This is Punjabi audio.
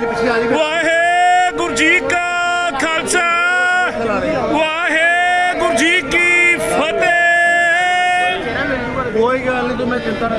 ਵਾਹਿਗੁਰੂ ਜੀ ਕਾ ਖਾਲਸਾ। ਵਾਹਿਗੁਰੂ ਜੀ ਕੀ ਫਤਿਹ। ਕੋਈ ਗੱਲ ਨਹੀਂ ਤੂੰ ਮੈਂ ਚਿੰਤਾ ਨਾ